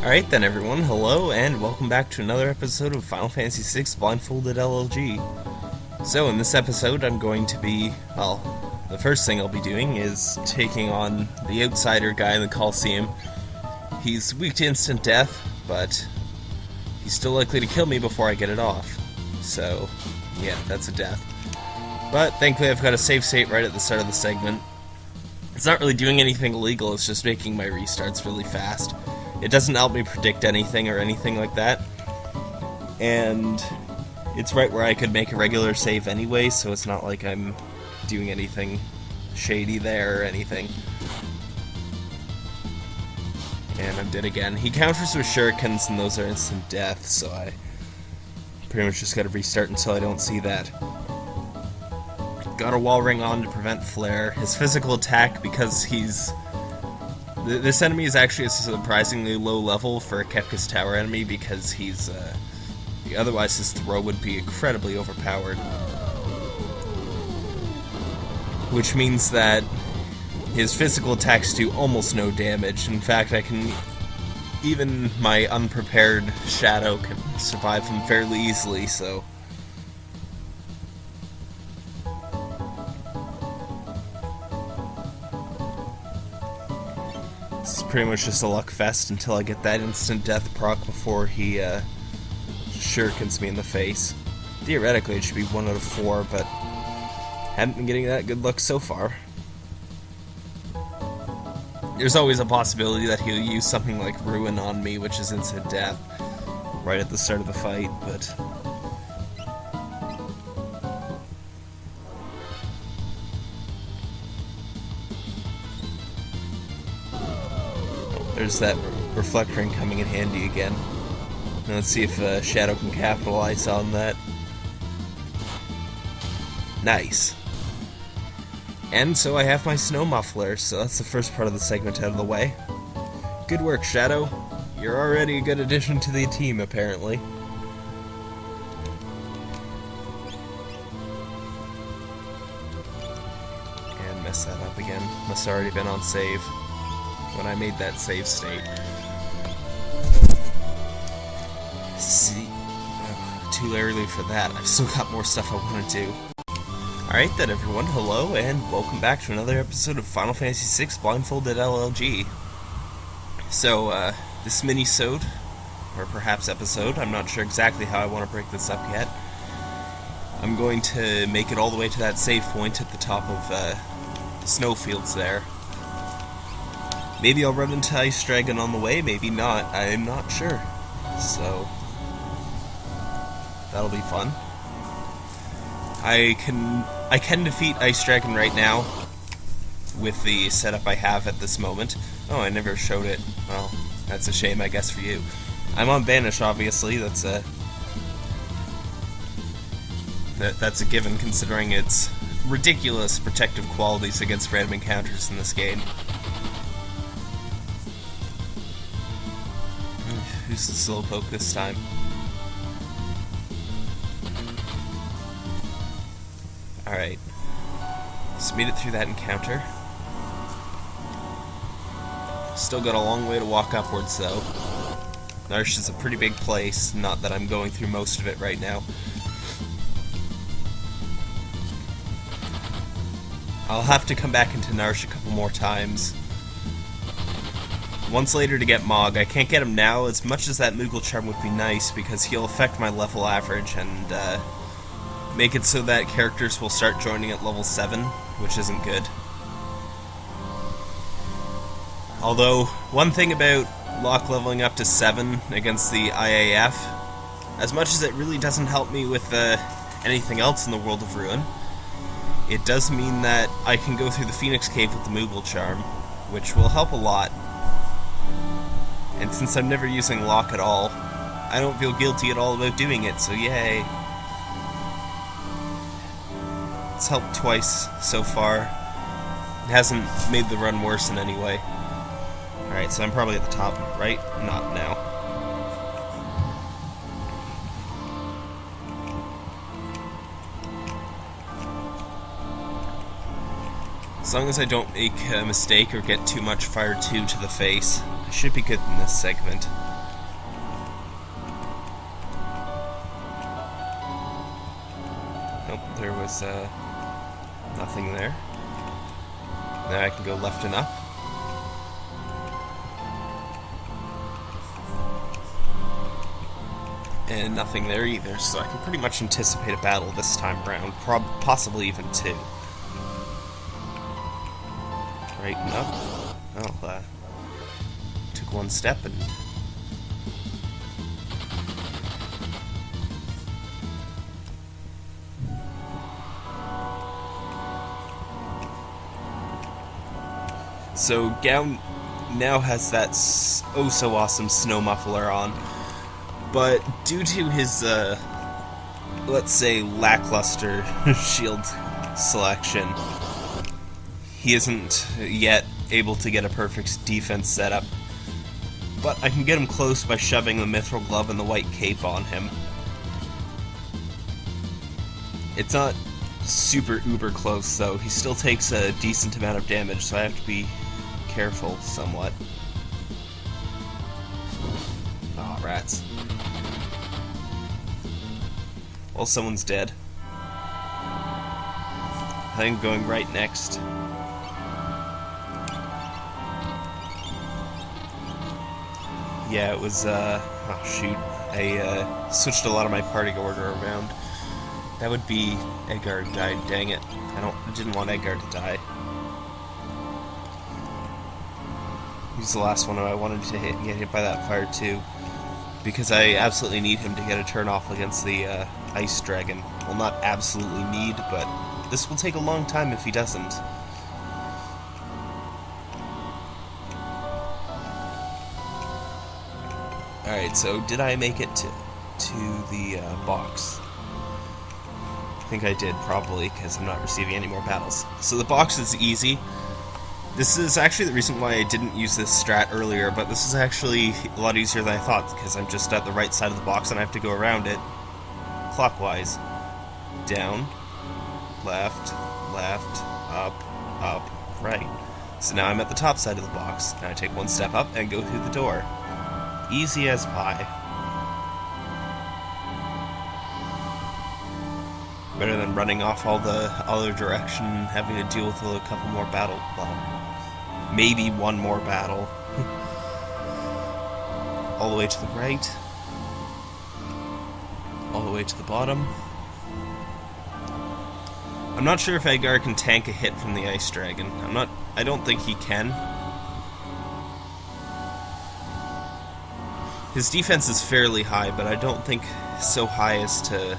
Alright then everyone, hello and welcome back to another episode of Final Fantasy VI Blindfolded LLG. So in this episode I'm going to be, well, the first thing I'll be doing is taking on the outsider guy in the Coliseum. He's weak to instant death, but he's still likely to kill me before I get it off. So, yeah, that's a death. But thankfully I've got a save state right at the start of the segment. It's not really doing anything illegal, it's just making my restarts really fast. It doesn't help me predict anything or anything like that. And it's right where I could make a regular save anyway, so it's not like I'm doing anything shady there or anything. And I'm dead again. He counters with shurikens, and those are instant death, so I pretty much just gotta restart until I don't see that. Got a wall ring on to prevent flare. His physical attack, because he's this enemy is actually a surprisingly low level for a Kefka's Tower enemy because he's, uh, otherwise his throw would be incredibly overpowered. Which means that his physical attacks do almost no damage. In fact, I can, even my unprepared Shadow can survive him fairly easily, so... pretty much just a luck fest until I get that instant death proc before he uh, shurikens me in the face. Theoretically, it should be one out of four, but haven't been getting that good luck so far. There's always a possibility that he'll use something like Ruin on me, which is instant death, right at the start of the fight, but There's that reflect ring coming in handy again. Now let's see if uh, Shadow can capitalize on that. Nice. And so I have my snow muffler, so that's the first part of the segment out of the way. Good work, Shadow. You're already a good addition to the team, apparently. And mess that up again. Must have already been on save when I made that save state. See, uh, too early for that. I've still got more stuff I want to do. Alright then everyone, hello and welcome back to another episode of Final Fantasy VI Blindfolded LLG. So, uh, this mini-sode, or perhaps episode, I'm not sure exactly how I want to break this up yet. I'm going to make it all the way to that save point at the top of uh, the snowfields there, Maybe I'll run into Ice Dragon on the way, maybe not. I'm not sure. So, that'll be fun. I can I can defeat Ice Dragon right now with the setup I have at this moment. Oh, I never showed it. Well, that's a shame, I guess, for you. I'm on Banish, obviously. That's a that, that's a given, considering its ridiculous protective qualities against random encounters in this game. Who's the Slowpoke this time? Alright. Just made it through that encounter. Still got a long way to walk upwards, though. Narshe is a pretty big place, not that I'm going through most of it right now. I'll have to come back into Narshe a couple more times once later to get Mog. I can't get him now, as much as that Moogle Charm would be nice, because he'll affect my level average and uh, make it so that characters will start joining at level 7, which isn't good. Although, one thing about Locke leveling up to 7 against the IAF, as much as it really doesn't help me with uh, anything else in the world of Ruin, it does mean that I can go through the Phoenix Cave with the Moogle Charm, which will help a lot. And since I'm never using Locke at all, I don't feel guilty at all about doing it, so yay. It's helped twice so far. It hasn't made the run worse in any way. Alright, so I'm probably at the top, right? Not now. As long as I don't make a mistake or get too much Fire 2 to the face, should be good in this segment. Nope, there was uh, nothing there. Now I can go left and up. and nothing there either, so I can pretty much anticipate a battle this time around, possibly even two. Right, no. Oh, uh, one step and So Gau now has that oh so awesome snow muffler on, but due to his uh, let's say lackluster shield selection, he isn't yet able to get a perfect defense setup. But I can get him close by shoving the mithril glove and the white cape on him. It's not super uber close though. He still takes a decent amount of damage, so I have to be careful somewhat. Aw, oh, rats. Well, someone's dead. I think I'm going right next. Yeah, it was, uh, oh shoot. I, uh, switched a lot of my party order around. That would be Edgar died, dang it. I don't, I didn't want Edgar to die. He's the last one I wanted to hit, get hit by that fire too. Because I absolutely need him to get a turn off against the uh, Ice Dragon. Well, not absolutely need, but this will take a long time if he doesn't. Alright, so did I make it to, to the uh, box? I think I did, probably, because I'm not receiving any more battles. So the box is easy. This is actually the reason why I didn't use this strat earlier, but this is actually a lot easier than I thought, because I'm just at the right side of the box and I have to go around it clockwise. Down, left, left, up, up, right. So now I'm at the top side of the box, and I take one step up and go through the door. Easy as pie. Better than running off all the other direction, and having to deal with a couple more battle. Well, maybe one more battle. all the way to the right. All the way to the bottom. I'm not sure if Edgar can tank a hit from the Ice Dragon. I'm not... I don't think he can. His defense is fairly high, but I don't think so high as to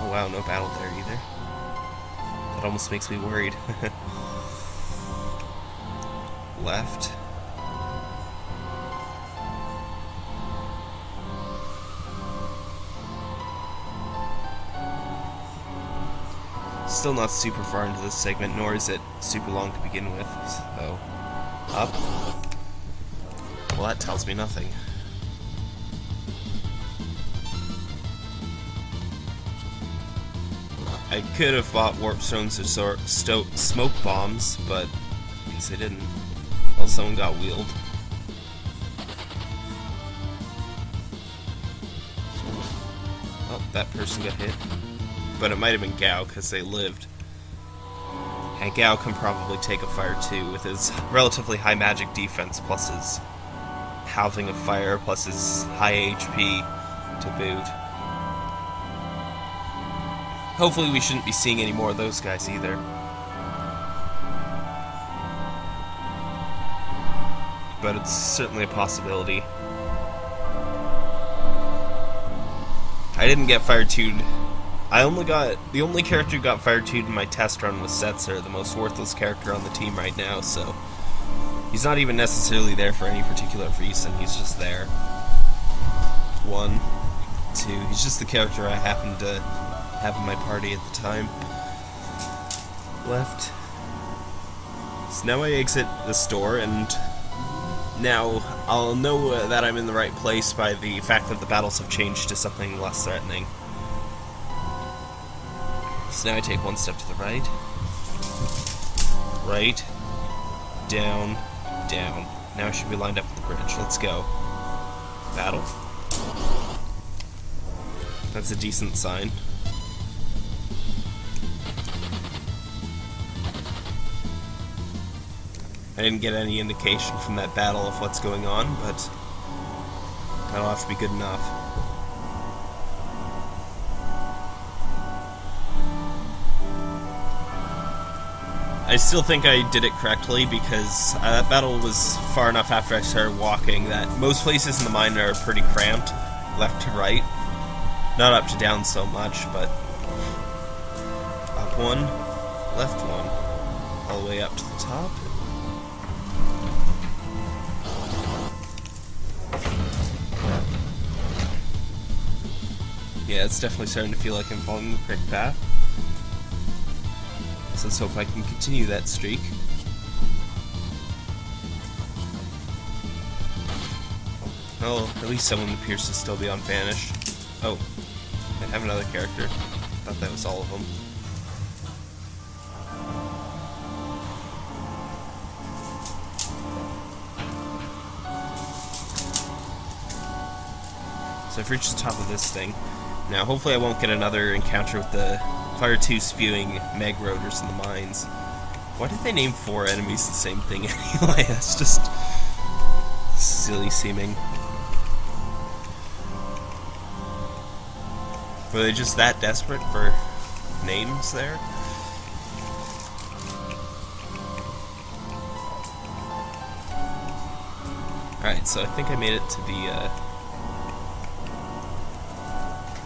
Oh wow, no battle there either. That almost makes me worried. Left. Still not super far into this segment, nor is it super long to begin with, so... Up. Well, that tells me nothing. I could have bought warp stones or smoke bombs, but I guess I didn't. Well, someone got wheeled. Oh, that person got hit. But it might have been Gau, because they lived. And Gau can probably take a fire too, with his relatively high magic defense, plus his halving of fire, plus his high HP to boot. Hopefully we shouldn't be seeing any more of those guys either. But it's certainly a possibility. I didn't get fire tuned. I only got the only character who got fire tuned in my test run was Setzer, the most worthless character on the team right now, so he's not even necessarily there for any particular reason, he's just there. One, two, he's just the character I happened to have in my party at the time. Left. So now I exit the store, and now I'll know that I'm in the right place by the fact that the battles have changed to something less threatening. So now I take one step to the right. Right. Down. Down. Now I should be lined up with the bridge. Let's go. Battle. That's a decent sign. I didn't get any indication from that battle of what's going on, but that'll have to be good enough. I still think I did it correctly because uh, that battle was far enough after I started walking that most places in the mine are pretty cramped, left to right. Not up to down so much, but up one, left one, all the way up to the top. Yeah, it's definitely starting to feel like I'm following the correct path. So let's hope I can continue that streak. Oh, at least someone appears to still be on Vanish. Oh, I have another character. Thought that was all of them. So I've reached the top of this thing. Now, hopefully I won't get another encounter with the Fire 2 spewing Meg Rotors in the mines. Why did they name four enemies the same thing anyway? That's just silly seeming. Were they just that desperate for names there? Alright, so I think I made it to the, uh,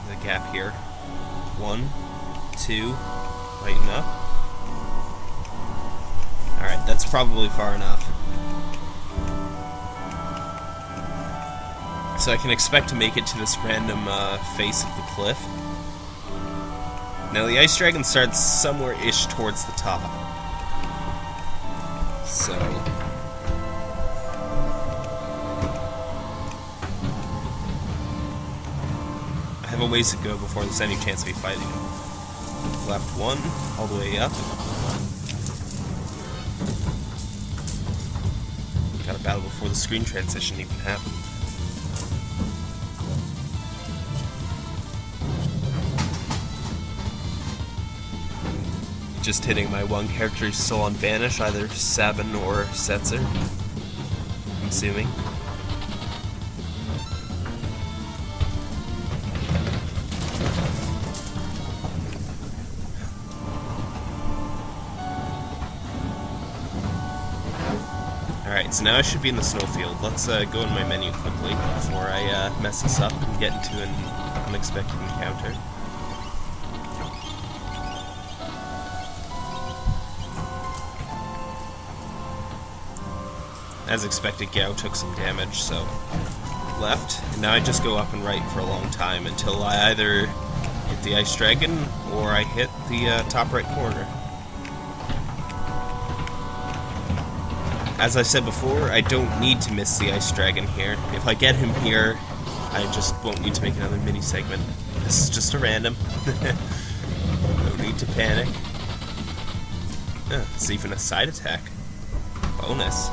the gap here. One, two, lighten up. Alright, that's probably far enough. So I can expect to make it to this random uh, face of the cliff. Now the Ice Dragon starts somewhere-ish towards the top. So... I have a ways to go before there's any chance of me fighting him. Left one, all the way up. Got a battle before the screen transition even happened. Just hitting my one character still on Vanish, either Sabin or Setzer. I'm assuming. Alright, so now I should be in the snowfield. Let's uh, go in my menu quickly before I uh, mess this up and get into an unexpected encounter. As expected, Gau took some damage, so left. And now I just go up and right for a long time until I either hit the Ice Dragon or I hit the uh, top right corner. As I said before, I don't need to miss the Ice Dragon here. If I get him here, I just won't need to make another mini segment. This is just a random. no need to panic. Uh, it's even a side attack. Bonus.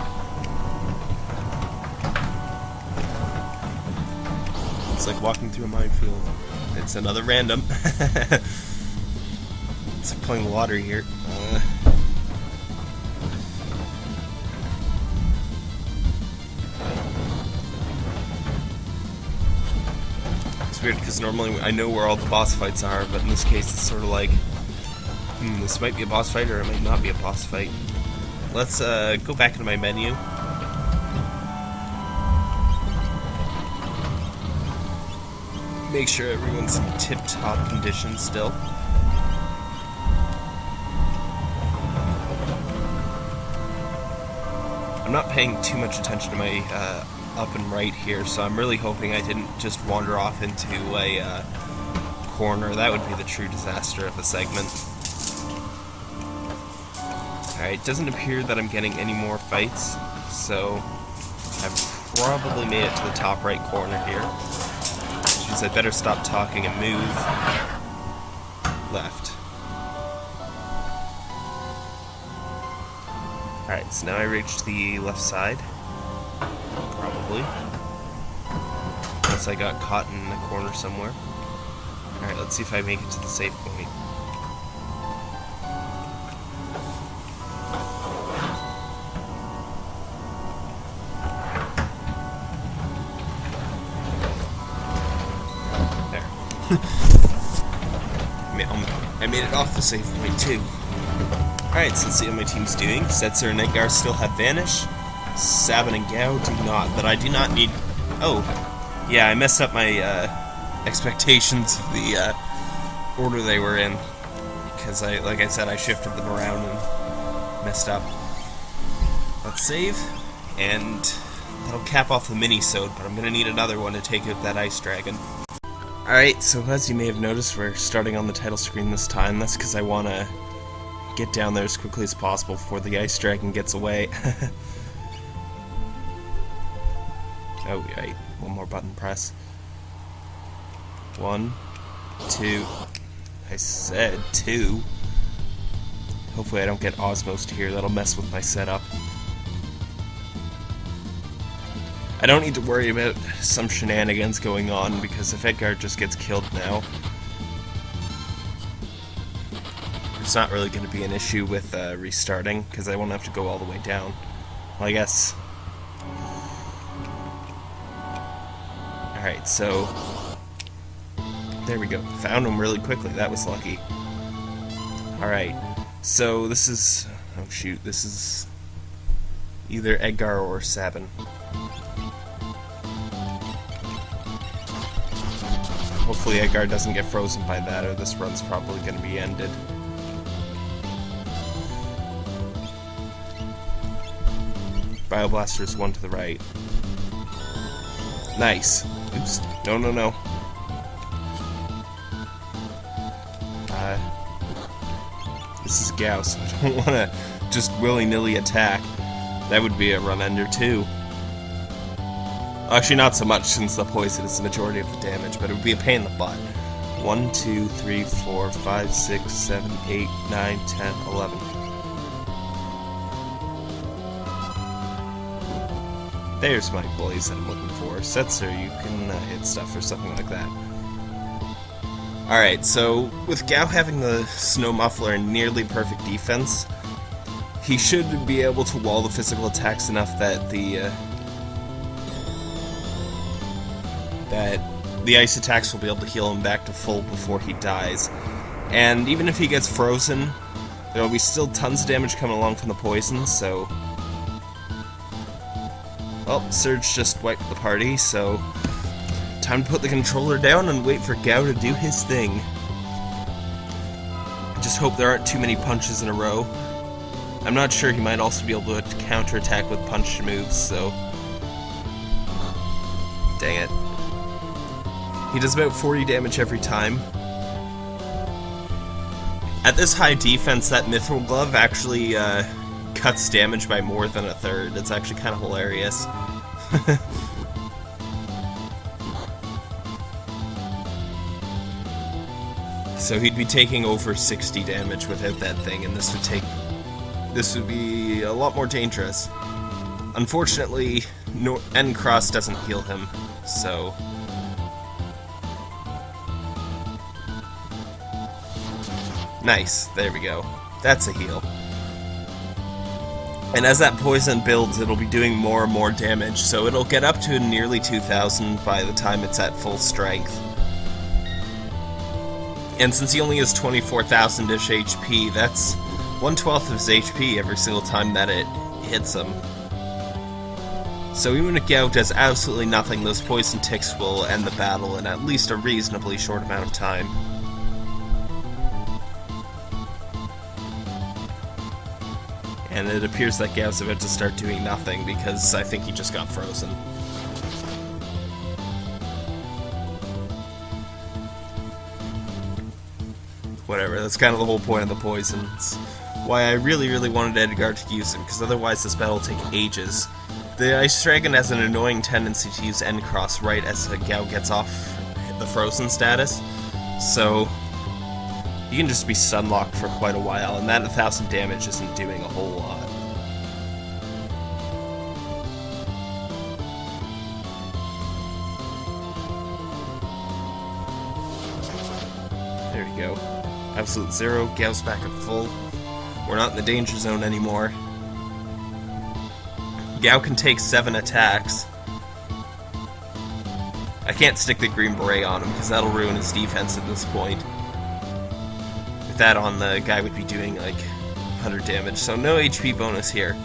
It's like walking through a minefield. It's another random. it's like playing water here. Uh, it's weird because normally I know where all the boss fights are, but in this case it's sort of like, hmm, this might be a boss fight or it might not be a boss fight. Let's uh, go back into my menu. Make sure everyone's in tip-top condition still. I'm not paying too much attention to my uh, up and right here, so I'm really hoping I didn't just wander off into a uh, corner. That would be the true disaster of a segment. Alright, it doesn't appear that I'm getting any more fights, so I've probably made it to the top right corner here. Which means I better stop talking and move left. Alright, so now I reached the left side. Probably. unless I got caught in a corner somewhere. Alright, let's see if I make it to the safe point. There. I made it off the safe point too. Alright, so let's see how my team's doing. Setzer and Edgar still have Vanish. Sabin and Gau do not, but I do not need... Oh, yeah, I messed up my uh, expectations of the uh, order they were in. Because, I, like I said, I shifted them around and messed up. Let's save, and that'll cap off the mini-sode, but I'm going to need another one to take out that Ice Dragon. Alright, so as you may have noticed, we're starting on the title screen this time. That's because I want to get down there as quickly as possible before the Ice Dragon gets away. oh, right. One more button press. One, two. I said two. Hopefully I don't get Osmost here. That'll mess with my setup. I don't need to worry about some shenanigans going on, because if Edgar just gets killed now, it's not really going to be an issue with uh, restarting, because I won't have to go all the way down. Well, I guess... Alright, so... There we go. Found him really quickly. That was lucky. Alright, so this is... Oh shoot, this is... Either Edgar or Sabin. Hopefully Edgar doesn't get frozen by that, or this run's probably going to be ended. Bioblaster is one to the right. Nice. Oops. No, no, no. Uh, this is Gau's. I don't want to just willy-nilly attack. That would be a run ender too. Actually, not so much since the poison is the majority of the damage, but it would be a pain in the butt. 1, 2, 3, 4, 5, 6, 7, 8, 9, 10, 11. There's my blaze that I'm looking for. Setzer, you can uh, hit stuff or something like that. Alright, so with Gau having the Snow Muffler and nearly perfect defense, he should be able to wall the physical attacks enough that the uh, that the ice attacks will be able to heal him back to full before he dies. And even if he gets frozen, there will be still tons of damage coming along from the poison, so... Well, Surge just wiped the party, so... Time to put the controller down and wait for Gau to do his thing. I just hope there aren't too many punches in a row. I'm not sure he might also be able to counterattack with punch moves, so... Dang it. He does about 40 damage every time. At this high defense, that Mithril Glove actually uh, cuts damage by more than a third. It's actually kind of hilarious. so he'd be taking over 60 damage without that thing, and this would take... This would be a lot more dangerous. Unfortunately, N-Cross doesn't heal him, so... Nice, there we go. That's a heal. And as that poison builds, it'll be doing more and more damage, so it'll get up to nearly 2,000 by the time it's at full strength. And since he only has 24,000-ish HP, that's 1 12th of his HP every single time that it hits him. So even if Gau does absolutely nothing, those poison ticks will end the battle in at least a reasonably short amount of time. And it appears that Gau's about to start doing nothing because I think he just got frozen. Whatever, that's kind of the whole point of the poisons. Why I really, really wanted Edgar to use him, because otherwise this battle will take ages. The Ice Dragon has an annoying tendency to use N-Cross right as Gau gets off the frozen status, so you can just be sunlocked for quite a while, and that 1,000 damage isn't doing a whole lot. There you go. Absolute zero, Gau's back at full. We're not in the danger zone anymore. Gau can take seven attacks. I can't stick the Green Beret on him, because that'll ruin his defense at this point. That on, the guy would be doing like 100 damage, so no HP bonus here.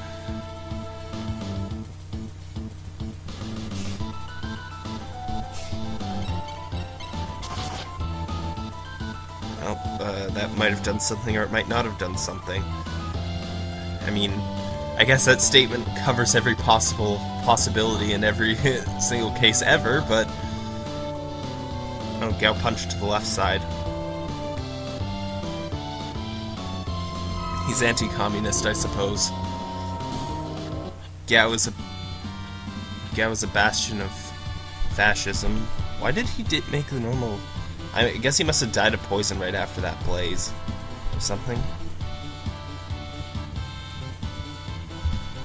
Well, uh, that might have done something or it might not have done something. I mean, I guess that statement covers every possible possibility in every single case ever, but... Oh, Gau punched to the left side. He's anti-communist, I suppose. Gau is a... Gau is a bastion of fascism. Why did he make the normal... I guess he must have died of poison right after that blaze. Or something.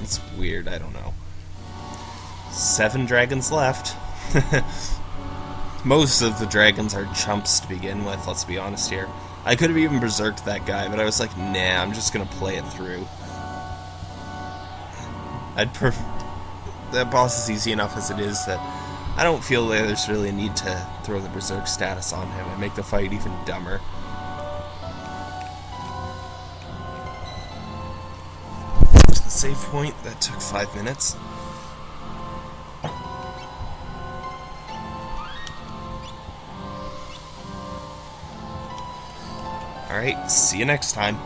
It's weird, I don't know. Seven dragons left. Most of the dragons are chumps to begin with, let's be honest here. I could have even berserked that guy, but I was like, nah, I'm just gonna play it through. I'd prefer... That boss is easy enough as it is that I don't feel like there's really a need to throw the Berserk status on him and make the fight even dumber. The save point, that took five minutes. Alright, see you next time.